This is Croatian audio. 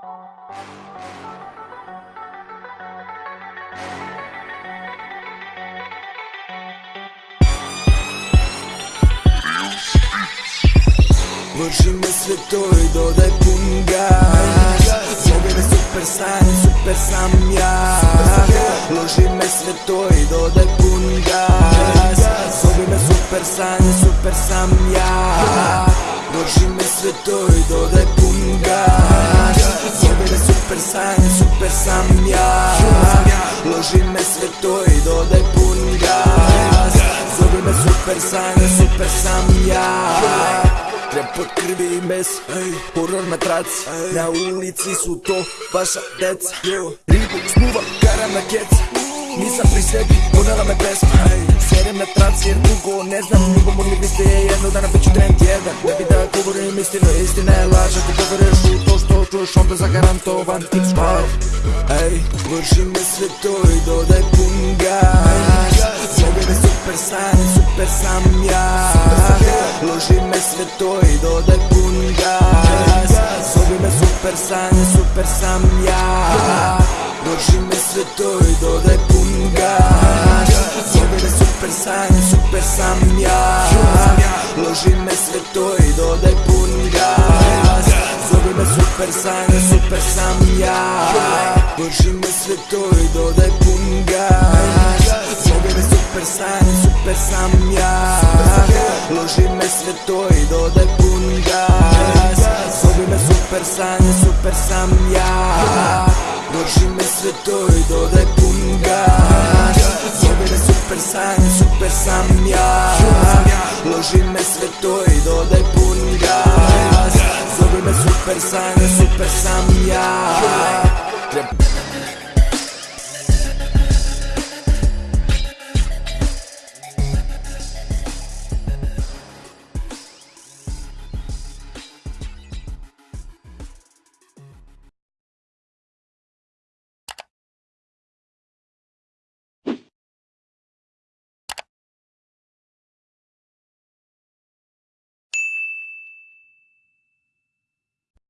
Vrši me sve to i dodaj pun gas Zovi me super san, super sam ja. Loži me sve to i dodaj pun gas Zovi me super san, super sam ja. Vrši me sve to i dodaj pun gas super sam ja. Loži me sve to i dodaj pun gas. Zovi me super san, super sam ja. Pod krvi i mes, horror na traci Na ulici su to vaša deca. Ribu, smuva, karam na kec. Nisam pri sebi, ponela me pesma. Serem na traci jer dugo ne znam Ljubav mogli biste je jedno dana bit ću trend jedan. Ne bi da govorim istinu, istina je laž Ako poveruješ u onda zagarantovan tip spar Ej, sve to i dodaj pun gas. Zovi me super san, super sam ja. Loži me sve to i dodaj pun gas. Zovi me super san, super sam ja. Loži me sve to i dodaj pun gas. Zovi me super san, super sam ja. Loži me sve to i dodaj pun super san, super sam ja. Loži me sve to i dodaj pun gas Zovi me super san, super sam ja. Loži me sve to i dodaj pun gas Zovi me super san, super sam ja. Loži me sve to i dodaj pun gas Zovi me super san, super sam ja. Loži me sve to i dodaj pun Zovi me super san, super sam ja